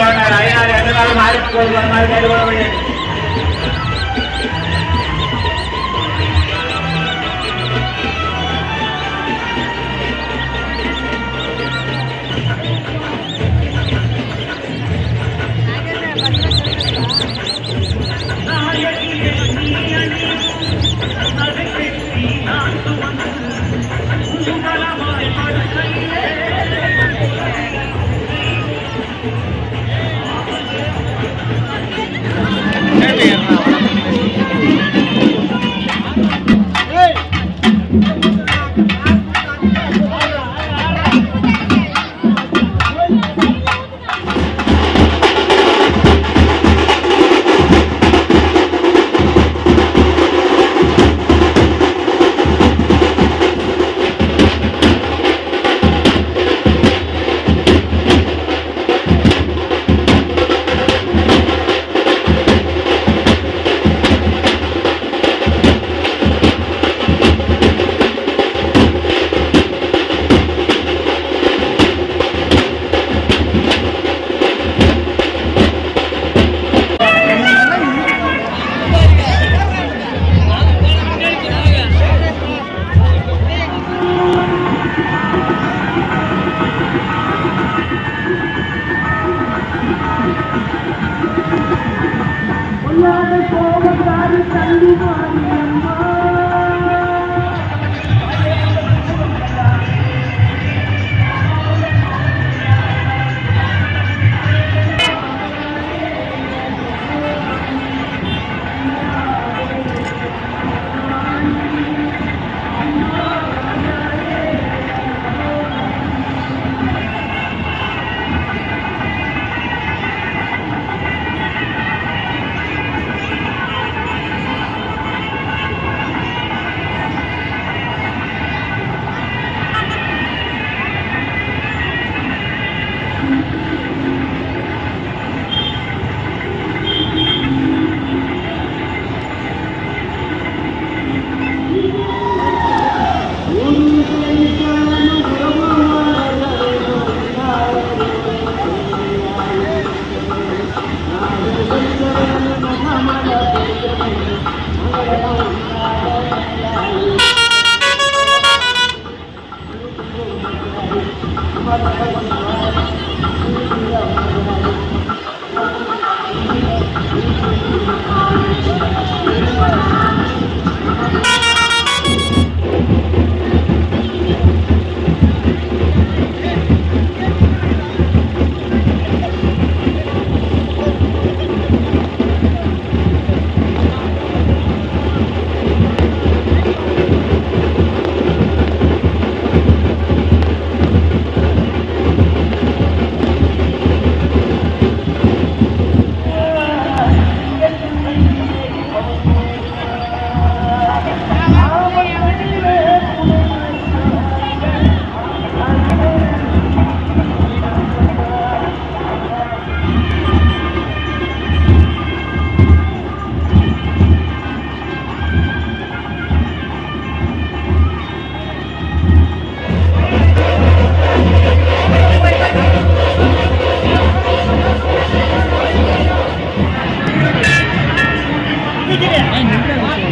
కోరుకోవాలి ఆయన ఎన్నకాలం ఆడిపోవాలి தெரியாத போக பாரு தள்ளி வாங்கி அம்மா.